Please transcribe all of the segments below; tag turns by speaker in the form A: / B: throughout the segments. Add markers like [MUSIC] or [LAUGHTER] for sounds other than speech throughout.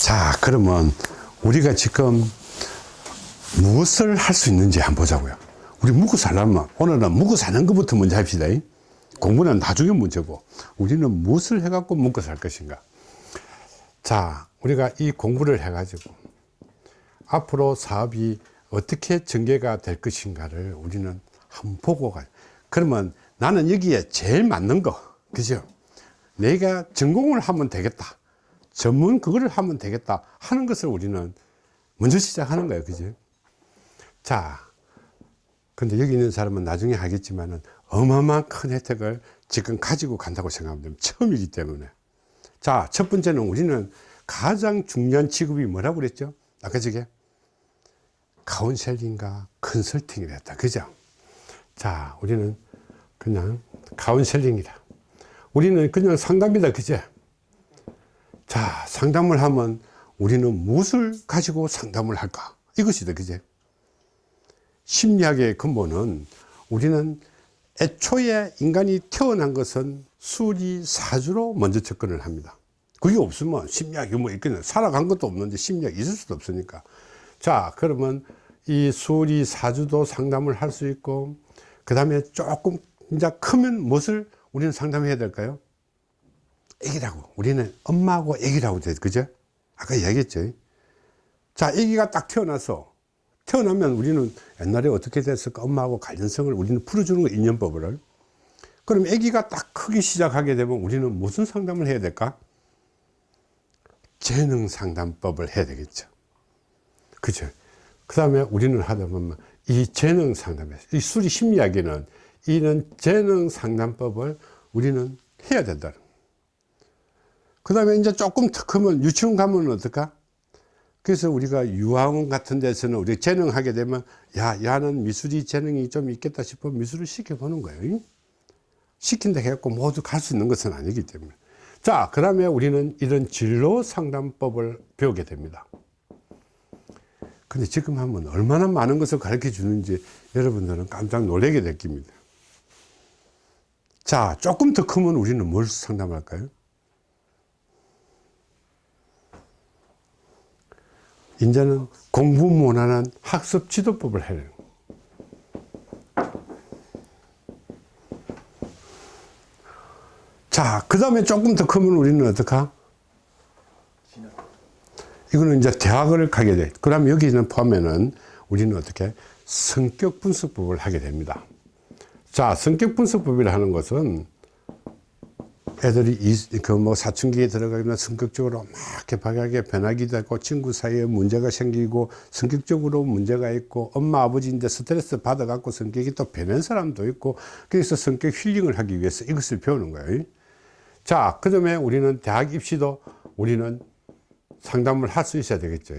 A: 자 그러면 우리가 지금 무엇을 할 수 있는지 한번 보자고요. 우리 묵고 살려면 오늘은 묵고 사는 것부터 먼저 합시다. 공부는 나중에 문제고 우리는 무엇을 해 갖고 묵고 살 것인가. 자 우리가 이 공부를 해 가지고 앞으로 사업이 어떻게 전개가 될 것인가를 우리는 한번 보고 가. 그러면 나는 여기에 제일 맞는 거 그죠? 내가 전공을 하면 되겠다 전문 그거를 하면 되겠다 하는 것을 우리는 먼저 시작하는 거예요. 그죠 자 근데 여기 있는 사람은 나중에 하겠지만은 어마어마한 큰 혜택을 지금 가지고 간다고 생각하면 처음이기 때문에. 자 첫 번째는 우리는 가장 중요한 직업이 뭐라고 그랬죠? 아까 저게 카운셀링과 컨설팅이라 했다. 그죠? 자 우리는 그냥 카운셀링이다. 우리는 그냥 상담이다. 그제 자 상담을 하면 우리는 무엇을 가지고 상담을 할까? 이것이다 그제. 심리학의 근본은 우리는 애초에 인간이 태어난 것은 수리사주로 먼저 접근을 합니다. 그게 없으면 심리학이 뭐 있겠냐 살아간 것도 없는데 심리학이 있을 수도 없으니까. 자 그러면 이 수리사주도 상담을 할 수 있고 그 다음에 조금 이제 크면 무엇을 우리는 상담해야 될까요 애기라고. 우리는 엄마하고 애기라고 돼 그죠? 아까 이야기했죠. 자 애기가 딱 태어나서 태어나면 우리는 옛날에 어떻게 됐을까? 엄마하고 관련성을 우리는 풀어주는 거 인연법을. 그럼 아기가 딱 크기 시작하게 되면 우리는 무슨 상담을 해야 될까? 재능 상담법을 해야 되겠죠. 그죠? 그 다음에 우리는 하다 보면 이 재능 상담에서 이 수리 심리학에는 이런 재능 상담법을 우리는 해야 된다는 그 다음에 이제 조금 더 크면 유치원 가면 어떨까? 그래서 우리가 유아원 같은 데서는 우리 재능하게 되면 야 야는 미술이 재능이 좀 있겠다 싶어 미술을 시켜보는 거예요. 시킨다 해갖고 모두 갈 수 있는 것은 아니기 때문에. 자 그 다음에 우리는 이런 진로 상담법을 배우게 됩니다. 근데 지금 하면 얼마나 많은 것을 가르쳐 주는지 여러분들은 깜짝 놀라게 될 겁니다. 자 조금 더 크면 우리는 뭘 상담할까요 이제는 공부 못하는 학습 지도법을 해요. 자, 그 다음에 조금 더 크면 우리는 어떡하? 이거는 이제 대학을 가게 돼. 그럼 여기는 포함에는 우리는 어떻게? 성격 분석법을 하게 됩니다. 자, 성격 분석법이라 하는 것은 애들이 그 뭐 사춘기에 들어가면 성격적으로 막 개박하게 변하기도 하고 친구 사이에 문제가 생기고 성격적으로 문제가 있고 엄마 아버지인데 스트레스 받아 갖고 성격이 또 변한 사람도 있고 그래서 성격 힐링을 하기 위해서 이것을 배우는 거예요. 자 그 다음에 우리는 대학 입시도 우리는 상담을 할 수 있어야 되겠죠.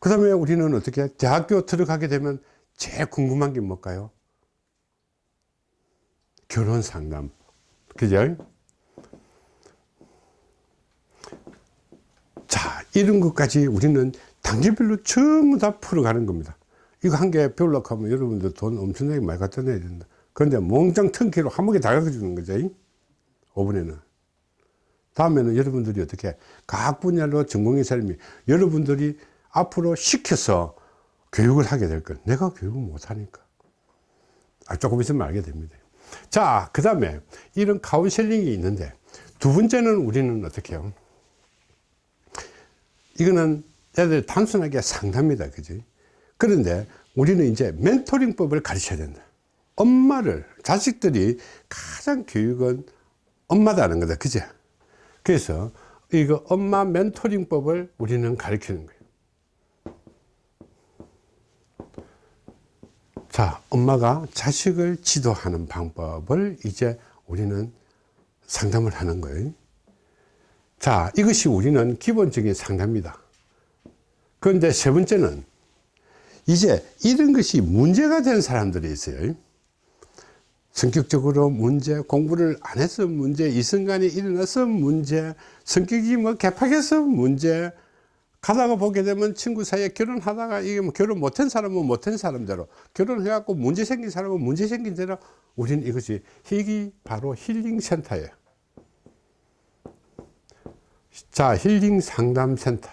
A: 그 다음에 우리는 어떻게 대학교 들어가게 되면 제일 궁금한 게 뭘까요? 결혼 상담 그죠? 자, 이런 것까지 우리는 단계별로 전부 다 풀어가는 겁니다. 이거 한 개 배우려고 하면 여러분들 돈 엄청나게 많이 갖다 내야 된다. 그런데 몽땅 턴키로 한 번에 다 가르쳐주는 거죠. 5분에는. 다음에는 여러분들이 어떻게 각 분야로 전공의 사람이 여러분들이 앞으로 시켜서 교육을 하게 될 거예요. 내가 교육을 못하니까. 아, 조금 있으면 알게 됩니다. 자, 그 다음에 이런 카운셀링이 있는데 두 번째는 우리는 어떻게 해요? 이거는 애들 단순하게 상담이다. 그지? 그런데 우리는 이제 멘토링법을 가르쳐야 된다. 엄마를, 자식들이 가장 교육은 엄마다는 거다. 그죠? 그래서 이거 엄마 멘토링법을 우리는 가르치는 거예요. 자, 엄마가 자식을 지도하는 방법을 이제 우리는 상담을 하는 거예요. 자, 이것이 우리는 기본적인 상담입니다. 그런데 세 번째는 이제 이런 것이 문제가 된 사람들이 있어요. 성격적으로 문제, 공부를 안 해서 문제, 이순간에 일어나서 문제, 성격이 뭐 개팍해서 문제, 가다가 보게 되면 친구 사이에 결혼하다가 이게 뭐 결혼 못한 사람은 못한 사람대로 결혼해갖고 문제 생긴 사람은 문제 생긴 대로 우리는 이것이 이기 바로 힐링 센터예요 자, 힐링 상담센터.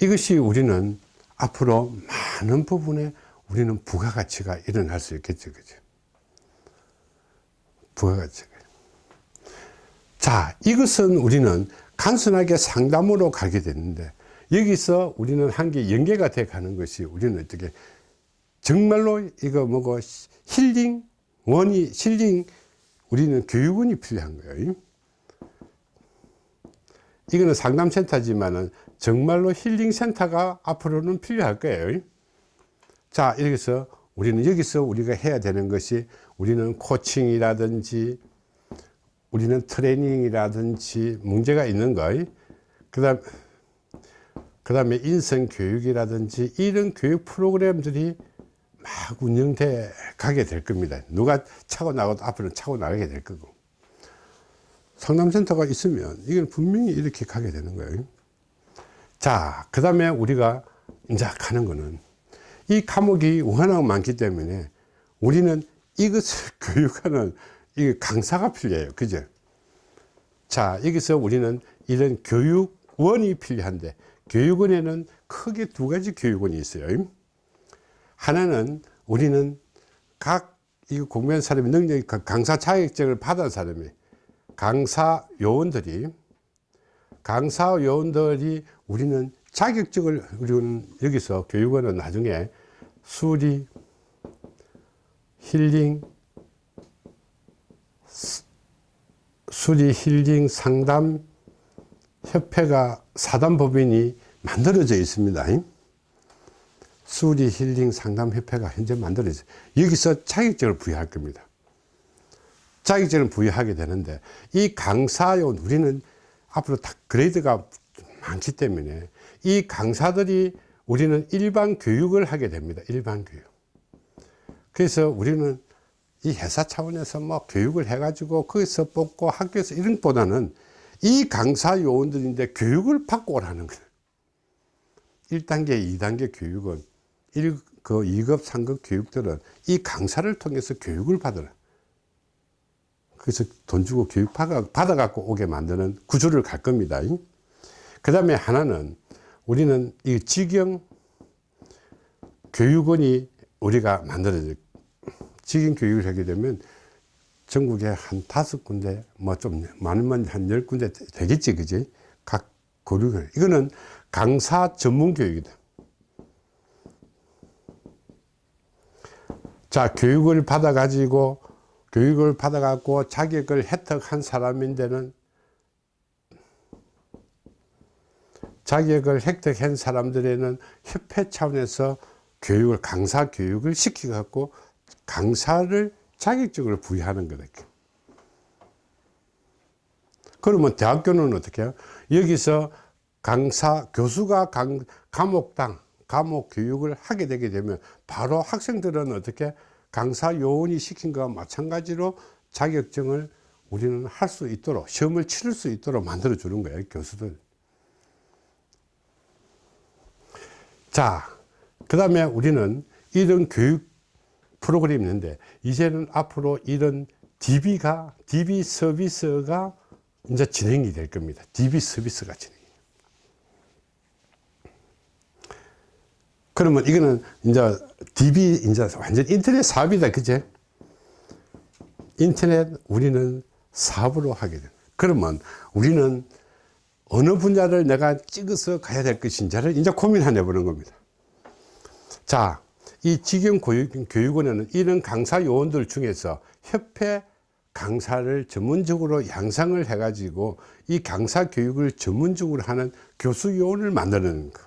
A: 이것이 우리는 앞으로 많은 부분에 우리는 부가가치가 일어날 수 있겠죠. 그죠? 부가가치가. 자, 이것은 우리는 단순하게 상담으로 가게 되는데 여기서 우리는 한개 연계가 돼 가는 것이 우리는 어떻게 정말로 이거 뭐고 힐링 원이 힐링 우리는 교육원이 필요한 거예요. 이거는 상담센터지만은 정말로 힐링센터가 앞으로는 필요할 거예요. 자, 여기서 우리는 여기서 우리가 해야 되는 것이 우리는 코칭이라든지 우리는 트레이닝이라든지 문제가 있는 거예요. 그 다음, 그 다음에 인성 교육이라든지 이런 교육 프로그램들이 막 운영돼 가게 될 겁니다. 누가 차고 나가도 앞으로 차고 나가게 될 거고. 상담센터가 있으면 이건 분명히 이렇게 가게 되는 거예요. 자, 그 다음에 우리가 이제 가는 거는 이 과목이 워낙 많기 때문에 우리는 이것을 [LAUGHS] 교육하는 이 강사가 필요해요. 그죠? 자, 여기서 우리는 이런 교육원이 필요한데 교육원에는 크게 두 가지 교육원이 있어요. 하나는 우리는 각 이 공부한 사람이 능력, 강사 자격증을 받은 사람이 강사 요원들이 강사 요원들이 우리는 자격증을 우리는 여기서 교육원은 나중에 수리 힐링 수리 힐링 상담 협회가 사단법인이 만들어져 있습니다. 수리 힐링 상담 협회가 현재 만들어져 여기서 자격증을 부여할 겁니다. 자격증을 부여하게 되는데 이 강사요원 우리는 앞으로 다 그레이드가 많기 때문에 이 강사들이 우리는 일반 교육을 하게 됩니다. 일반 교육. 그래서 우리는 이 회사 차원에서 뭐 교육을 해가지고 거기서 뽑고 학교에서 이런 것보다는 이 강사 요원들인데 교육을 받고 오라는 거예요. 1단계, 2단계 교육은 1, 그 2급, 3급 교육들은 이 강사를 통해서 교육을 받으라. 그래서 돈 주고 교육 받아, 받아갖고 오게 만드는 구조를 갈 겁니다. 그 다음에 하나는 우리는 이 직영 교육원이 우리가 만들어질 직영 교육을 하게 되면 전국에 한 다섯 군데 뭐 좀 많으면 한 열 군데 되겠지 그지? 각 교육을. 이거는 강사 전문 교육이다. 자 교육을 받아 가지고 교육을 받아 갖고 자격을 혜택한 사람인데는 자격을 획득한 사람들에는 협회 차원에서 교육을 강사 교육을 시켜 갖고 강사를 자격증을 부여하는 거다. 그러면 대학교는 어떻게 해요? 여기서 강사 교수가 강, 과목당 과목 교육을 하게 되게 되면 바로 학생들은 어떻게 강사 요원이 시킨 것과 마찬가지로 자격증을 우리는 할 수 있도록 시험을 치를 수 있도록 만들어 주는 거예요 교수들 자그 다음에 우리는 이런 교육 프로그램이 있는데 이제는 앞으로 이런 DB가 DB 서비스가 이제 진행이 될 겁니다 DB 서비스가 진행 그러면 이거는 이제 DB 이제 완전 인터넷 사업이다. 그제? 인터넷 우리는 사업으로 하게 돼. 그러면 우리는 어느 분야를 내가 찍어서 가야 될 것인지를 이제 고민해 보는 겁니다. 자, 이 직영 교육, 교육원에는 이런 강사 요원들 중에서 협회 강사를 전문적으로 양성을 해가지고 이 강사 교육을 전문적으로 하는 교수 요원을 만드는 거.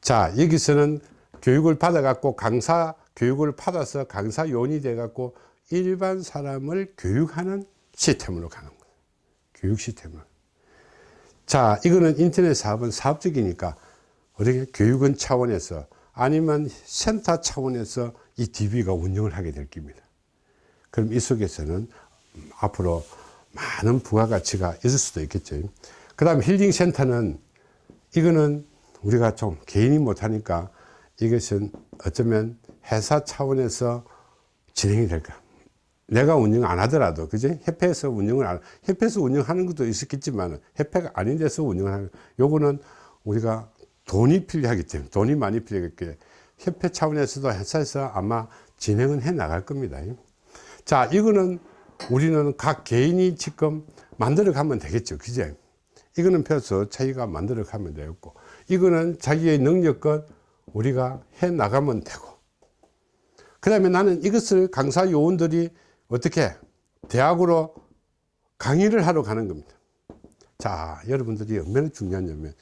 A: 자 여기서는 교육을 받아 갖고 강사 교육을 받아서 강사 요원이 돼 갖고 일반 사람을 교육하는 시스템으로 가는 거예요 교육 시스템을 자 이거는 인터넷 사업은 사업적이니까 어떻게 교육원 차원에서 아니면 센터 차원에서 이 DB가 운영을 하게 될 겁니다. 그럼 이 속에서는 앞으로 많은 부가가치가 있을 수도 있겠죠. 그 다음 힐링센터는 이거는 우리가 좀 개인이 못하니까 이것은 어쩌면 회사 차원에서 진행이 될까? 내가 운영 안 하더라도 그지? 협회에서 운영을 안 협회에서 운영하는 것도 있었겠지만 협회가 아닌 데서 운영을 하는 요거는 우리가 돈이 필요하기 때문에 돈이 많이 필요하기 협회 차원에서도 회사에서 아마 진행은 해 나갈 겁니다. 자 이거는 우리는 각 개인이 지금 만들어 가면 되겠죠. 그제? 이거는 펴서 자기가 만들어 가면 되겠고 이거는 자기의 능력껏 우리가 해 나가면 되고 그 다음에 나는 이것을 강사 요원들이 어떻게 대학으로 강의를 하러 가는 겁니다. 자 여러분들이 얼마나 중요하냐면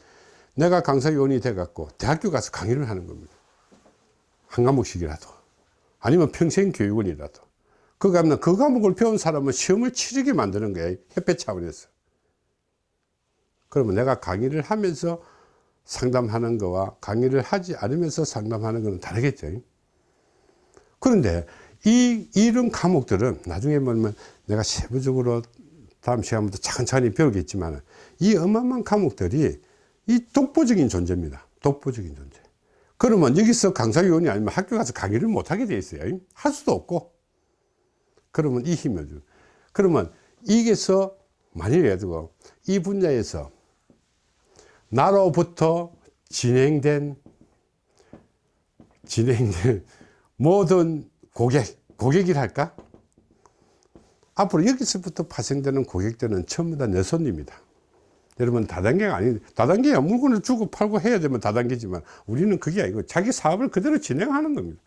A: 내가 강사 요원이 돼 갖고 대학교 가서 강의를 하는 겁니다. 한 과목씩이라도. 아니면 평생 교육원이라도. 그 가면 그 과목을 배운 사람은 시험을 치르게 만드는 거예요 협회 차원에서. 그러면 내가 강의를 하면서 상담하는 거와 강의를 하지 않으면서 상담하는 거는 다르겠죠. 그런데 이 이런 과목들은 나중에 보면 내가 세부적으로 다음 시간부터 천천히 배우겠지만 이 어마어마한 과목들이 이 독보적인 존재입니다. 독보적인 존재. 그러면 여기서 강사위원이 아니면 학교 가서 강의를 못하게 돼 있어요. 할 수도 없고. 그러면 이 힘을 주. 그러면 이게서 만약에 두고 이 분야에서 나로부터 진행된 진행된 [LAUGHS] 모든 고객 고객이랄까? 앞으로 여기서부터 파생되는 고객들은 전부 다 내 손님이다 여러분 다단계가 아니 다단계야 물건을 주고 팔고 해야 되면 다단계지만 우리는 그게 아니고 자기 사업을 그대로 진행하는 겁니다.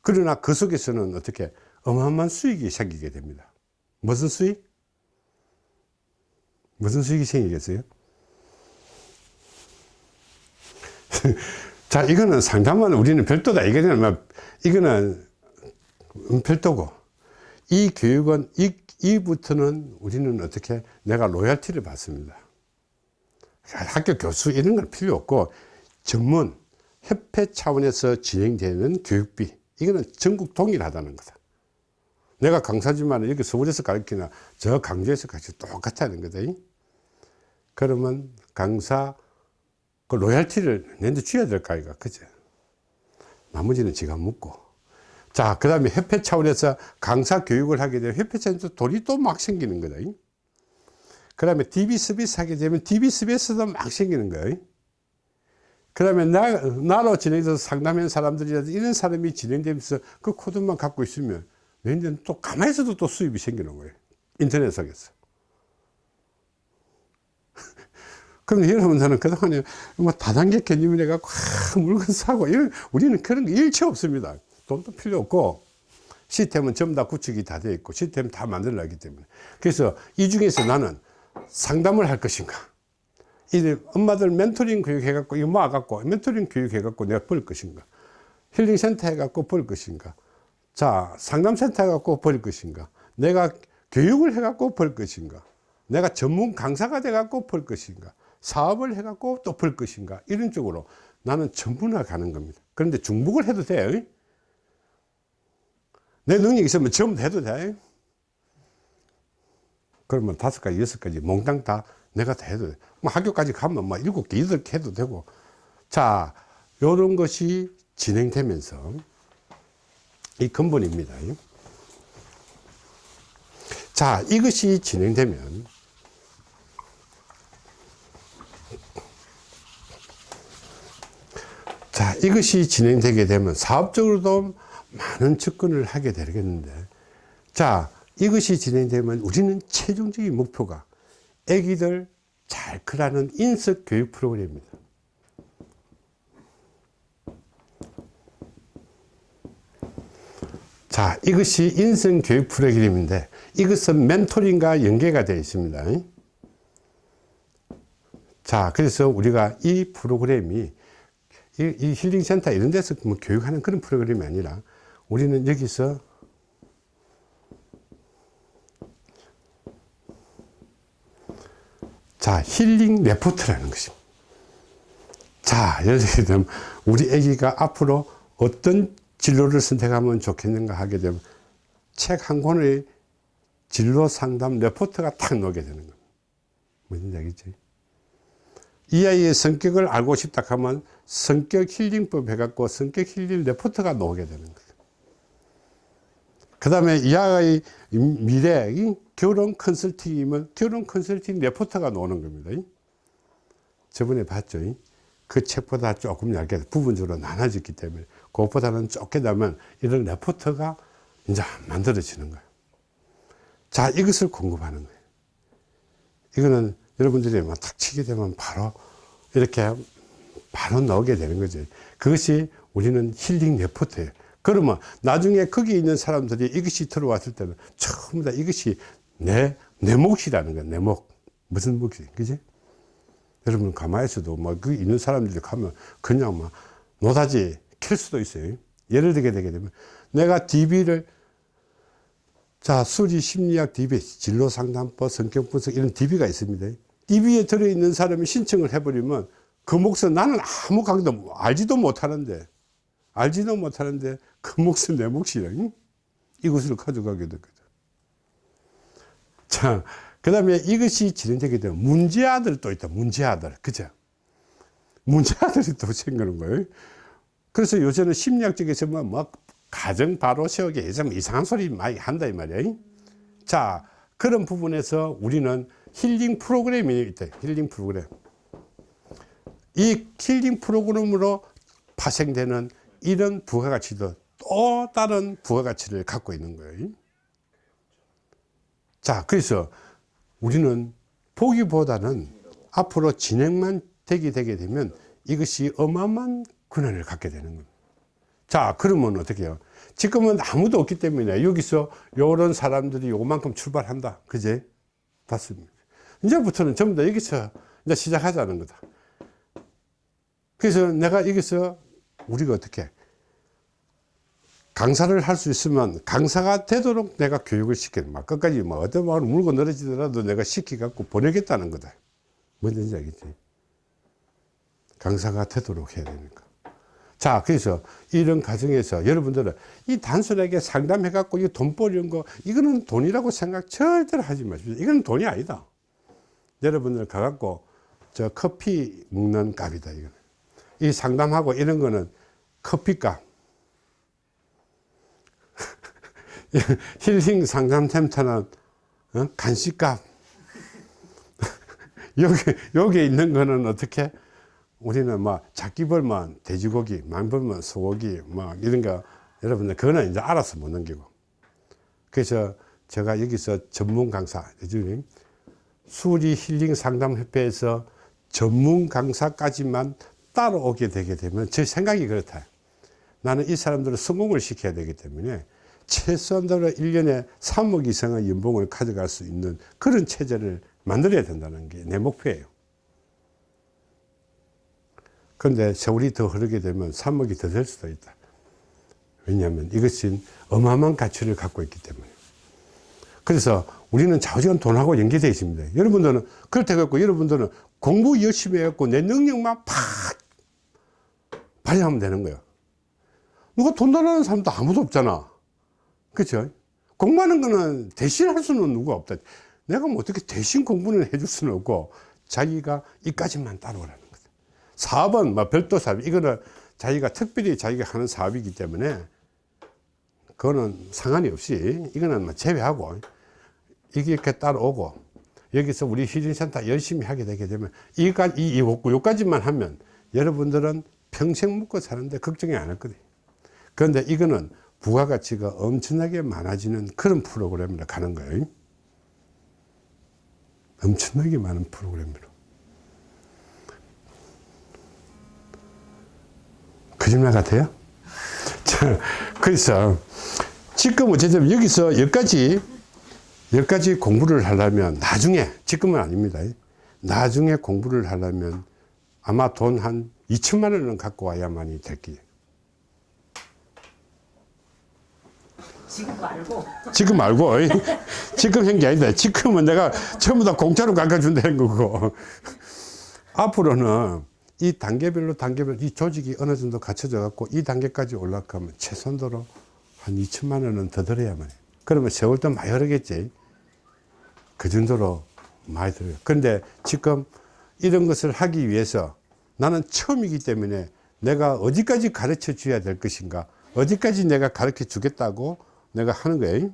A: 그러나 그 속에서는 어떻게 어마어마한 수익이 생기게 됩니다. 무슨 수익? 무슨 수익이 생기겠어요? [LAUGHS] 자 이거는 상담은 우리는 별도다. 이거는 이거는 별도고. 이 교육은 이, 이부터는 우리는 어떻게 내가 로열티를 받습니다 학교 교수 이런 건 필요 없고 전문 협회 차원에서 진행되는 교육비 이거는 전국 동일하다는 거다. 내가 강사지만 여기 서울에서 가르치나 저 강주에서 가르치 똑같다는 거다 그러면 강사 그 로얄티를 내한테 줘야 될거 아이가 그죠? 나머지는 지가 묻고. 자그 다음에 협회 차원에서 강사 교육을 하게 되면 협회 차원에서 돈이 또 막 생기는 거다 그 다음에 DB 서비스 하게 되면 DB 서비스도 막 생기는 거예요. 그 다음에 나, 나로 진행해서 상담하는 사람들이라도 이런 사람이 진행되면서 그 코드만 갖고 있으면 내년 또 가만히 있어도 또 수입이 생기는 거예요. 인터넷 속에서. [LAUGHS] 그럼 여러분들은 그동안에 뭐 다단계 개념이래 갖고 아, 물건 사고 이런 우리는 그런 게 일체 없습니다. 돈도 필요 없고 시스템은 전부 다 구축이 다 되어 있고 시스템 다 만들어놨기 때문에. 그래서 이 중에서 나는 상담을 할 것인가? 이 엄마들 멘토링 교육 해갖고 이거 모아갖고 멘토링 교육 해갖고 내가 벌 것인가? 힐링센터 해갖고 벌 것인가? 자 상담센터 해갖고 벌 것인가? 내가 교육을 해갖고 벌 것인가? 내가 전문 강사가 돼갖고 벌 것인가? 사업을 해갖고 또 벌 것인가? 이런 쪽으로 나는 전부나 가는 겁니다. 그런데 중복을 해도 돼요 내 능력이 있으면 전부 해도 돼 그러면 다섯 가지 여섯 가지 몽땅 다 내가 다 해도 돼 뭐 학교까지 가면 뭐 일곱 개 여덟 개 해도 되고. 자 요런 것이 진행되면서 이 근본입니다. 자 이것이 진행되면 자 이것이 진행되게 되면 사업적으로도 많은 접근을 하게 되겠는데. 자 이것이 진행되면 우리는 최종적인 목표가 애기들 잘 크라는 인석 교육 프로그램입니다. 자 이것이 인성 교육 프로그램인데 이것은 멘토링과 연계가 되어 있습니다. 자 그래서 우리가 이 프로그램이 이, 이 힐링센터 이런 데서 뭐 교육하는 그런 프로그램이 아니라 우리는 여기서 자 힐링 레포트라는 것입니다. 자 예를 들면 우리 아기가 앞으로 어떤 진로를 선택하면 좋겠는가 하게 되면 책 한 권의 진로 상담 레포트가 탁 나오게 되는 겁니다. 무슨 얘기지? 이 아이의 성격을 알고 싶다 하면 성격 힐링법 해갖고 성격 힐링 레포트가 나오게 되는 거예요. 그 다음에 이하의 미래 이 결혼 컨설팅이면 결혼 컨설팅 레포터가 나오는 겁니다. 저번에 봤죠. 그 책보다 조금 얇게 부분적으로 나눠졌기 때문에 그것보다는 좁게 되면 이런 레포터가 이제 만들어지는 거예요. 자, 이것을 공급하는 거예요. 이거는 여러분들이 막탁 치게 되면 바로 이렇게 바로 나오게 되는 거죠. 그것이 우리는 힐링 레포트예요. 그러면 나중에 거기 있는 사람들이 이것이 들어왔을 때는 전부 다 이것이 내, 내 몫이라는 거야, 내 몫. 무슨 몫이, 그지? 여러분, 가만히 있어도, 막, 그 있는 사람들이 가면 그냥 막, 노다지 캘 수도 있어요. 예를 들게 되게 되면, 내가 DB를, 자, 수리 심리학 DB, 진로 상담법, 성격 분석, 이런 DB가 있습니다. DB에 들어있는 사람이 신청을 해버리면, 그 몫은 나는 아무 강도 알지도 못하는데, 알지도 못하는데, 그 몫은 내 몫이라, 이것을 가져가게 되거든. 자, 그 다음에 이것이 진행되게 되면 문제아들 또 있다. 문제아들. 그죠? 문제아들이 또 생기는 거예요. 그래서 요새는 심리학적에서 뭐, 뭐 가정 바로 세우기 해서 이상한 소리 많이 한다 이 말이에요. 자, 그런 부분에서 우리는 힐링 프로그램이 있다. 힐링 프로그램. 이 힐링 프로그램으로 파생되는 이런 부가가치도 또 다른 부가가치를 갖고 있는 거예요. 자, 그래서 우리는 보기보다는 앞으로 진행만 되게 되게 되면 이것이 어마어마한 권한을 갖게 되는 겁니다. 자, 그러면 어떻게 해요? 지금은 아무도 없기 때문에 여기서 요런 사람들이 요만큼 출발한다. 그제? 봤습니다. 이제부터는 전부 다 여기서 이제 시작하자는 거다. 그래서 내가 여기서 우리가 어떻게 강사를 할 수 있으면 강사가 되도록 내가 교육을 시키는 막 끝까지 뭐 어떤 마을 물고 늘어지더라도 내가 시키갖고 보내겠다는 거다. 뭔지 알겠지? 강사가 되도록 해야 되니까. 자, 그래서 이런 과정에서 여러분들은 이 단순하게 상담해 갖고 이 돈 버리는 거, 이거는 돈이라고 생각 절대로 하지 마십시오. 이건 돈이 아니다. 여러분들 가갖고 저 커피 먹는 값이다, 이거는. 이 상담하고 이런 거는 커피값. [LAUGHS] 힐링 상담 센터는 어? 간식값. [LAUGHS] 여기, 여기 있는 거는 어떻게? 우리는 뭐 작기 벌면 돼지고기, 많이 벌면 소고기, 뭐 이런 거 여러분들 그거는 이제 알아서 못 넘기고. 그래서 제가 여기서 전문 강사, 요즘 수리 힐링 상담 협회에서 전문 강사까지만 따라오게 되게 되면 제 생각이 그렇다. 나는 이 사람들을 성공을 시켜야 되기 때문에 최소한도로 1년에 3억 이상의 연봉을 가져갈 수 있는 그런 체제를 만들어야 된다는 게 내 목표예요. 그런데 세월이 더 흐르게 되면 3억이 더 될 수도 있다. 왜냐하면 이것은 어마어마한 가치를 갖고 있기 때문에. 그래서 우리는 좌우지간 돈하고 연계되어 있습니다. 여러분들은 그렇다 갖고 여러분들은 공부 열심히 해갖고 내 능력만 팍 발휘하면 되는 거예요. 누가 돈 달라는 사람도 아무도 없잖아. 그죠? 공부하는 거는 대신할 수는 누가 없다. 내가 뭐 어떻게 대신 공부는 해줄 수는 없고 자기가 이까지만 따라오라는 거죠. 사업은 뭐 별도 사업, 이거는 자기가 특별히 자기가 하는 사업이기 때문에 그거는 상관이 없이 이거는 뭐 제외하고 이게 이렇게 따라오고 여기서 우리 힐링센터 열심히 하게 되게 되면 이까지 이, 이, 요까지만 하면 여러분들은 평생 먹고 사는데 걱정이 안 했거든요. 그런데 이거는 부가가치가 엄청나게 많아지는 그런 프로그램으로 가는 거예요. 엄청나게 많은 프로그램으로. 거짓말 같아요? [LAUGHS] 자, 그래서 지금 어쨌든 여기서 여기까지 여기까지 공부를 하려면 나중에 지금은 아닙니다. 나중에 공부를 하려면 아마 돈 한 2천만 원은 갖고 와야만이 될 거예요.
B: 지금 말고
A: 지금 말고 지금 한 게 아니다. 지금은 내가 전부 다 공짜로 깎아준다는 거고 앞으로는 이 단계별로 단계별로 이 조직이 어느 정도 갖춰져 갖고 이 단계까지 올라가면 최선도로 한 2천만 원은 더 들어야만 해. 그러면 세월도 많이 흐르겠지. 그 정도로 많이 들어요. 그런데 지금 이런 것을 하기 위해서 나는 처음이기 때문에 내가 어디까지 가르쳐 줘야 될 것인가 어디까지 내가 가르쳐 주겠다고 내가 하는 거예요.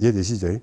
A: 이해되시죠?